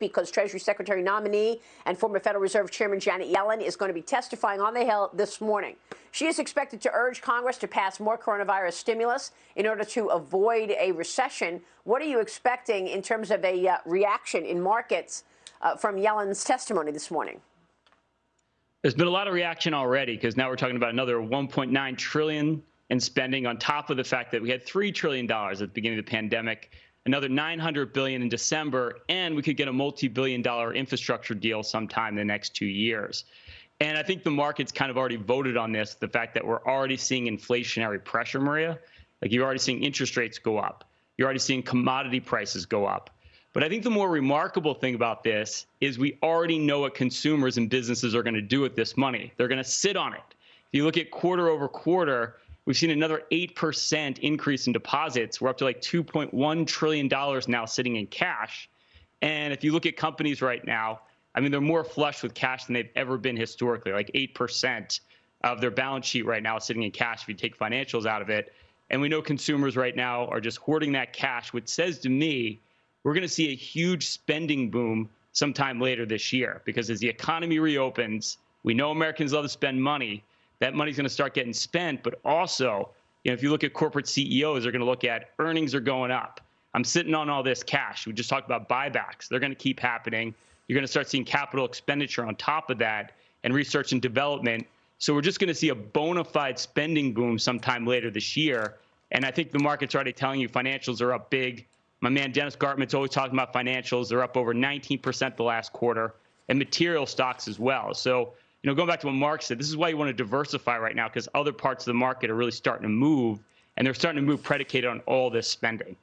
because Treasury Secretary nominee and former Federal Reserve Chairman Janet Yellen is going to be testifying on the Hill this morning. She is expected to urge Congress to pass more coronavirus stimulus in order to avoid a recession. What are you expecting in terms of a uh, reaction in markets uh, from Yellen's testimony this morning? There's been a lot of reaction already because now we're talking about another 1.9 trillion in spending on top of the fact that we had $3 trillion at the beginning of the pandemic another 900 billion in December, and we could get a multi-billion dollar infrastructure deal sometime in the next two years. And I think the market's kind of already voted on this, the fact that we're already seeing inflationary pressure, Maria. Like you're already seeing interest rates go up. You're already seeing commodity prices go up. But I think the more remarkable thing about this is we already know what consumers and businesses are going to do with this money. They're going to sit on it. If you look at quarter over quarter, We've seen another 8% increase in deposits. We're up to like $2.1 trillion now sitting in cash. And if you look at companies right now, I mean, they're more flush with cash than they've ever been historically, like 8% of their balance sheet right now is sitting in cash if you take financials out of it. And we know consumers right now are just hoarding that cash, which says to me, we're going to see a huge spending boom sometime later this year because as the economy reopens, we know Americans love to spend money that money's going to start getting spent. But also, you know, if you look at corporate CEOs, they're going to look at earnings are going up. I'm sitting on all this cash. We just talked about buybacks. They're going to keep happening. You're going to start seeing capital expenditure on top of that and research and development. So we're just going to see a bona fide spending boom sometime later this year. And I think the market's already telling you financials are up big. My man Dennis Gartman's always talking about financials. They're up over 19% the last quarter, and material stocks as well. So you know, going back to what Mark said, this is why you want to diversify right now because other parts of the market are really starting to move, and they're starting to move predicated on all this spending.